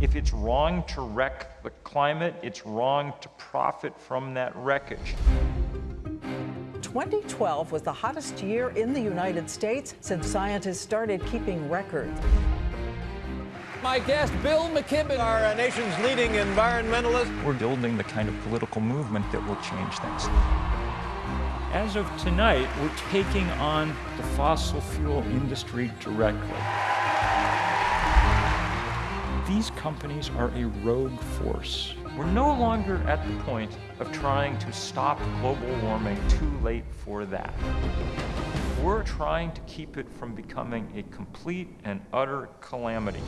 If it's wrong to wreck the climate, it's wrong to profit from that wreckage. 2012 was the hottest year in the United States since scientists started keeping records. My guest, Bill McKibben, our nation's leading environmentalist. We're building the kind of political movement that will change things. As of tonight, we're taking on the fossil fuel industry directly. These companies are a rogue force. We're no longer at the point of trying to stop global warming too late for that. We're trying to keep it from becoming a complete and utter calamity.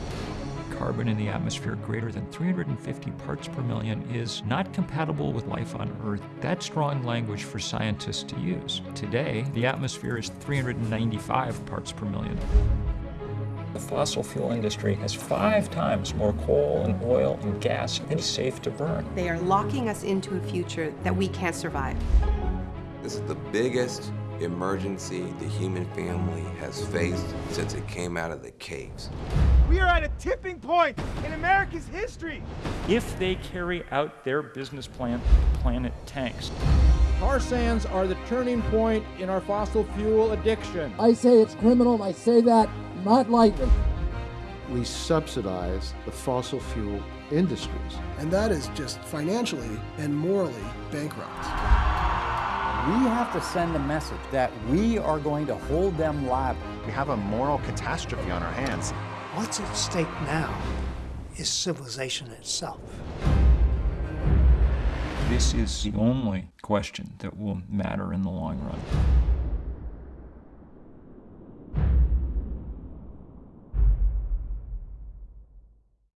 Carbon in the atmosphere greater than 350 parts per million is not compatible with life on Earth. That's strong language for scientists to use. Today, the atmosphere is 395 parts per million. The fossil fuel industry has five times more coal and oil and gas than is safe to burn. They are locking us into a future that we can't survive. This is the biggest emergency the human family has faced since it came out of the caves. We are at a tipping point in America's history. If they carry out their business plan, the planet tanks. Tar sands are the turning point in our fossil fuel addiction. I say it's criminal, I say that not lightly. We subsidize the fossil fuel industries. And that is just financially and morally bankrupt. We have to send a message that we are going to hold them liable. We have a moral catastrophe on our hands. What's at stake now is civilization itself. This is the only question that will matter in the long run.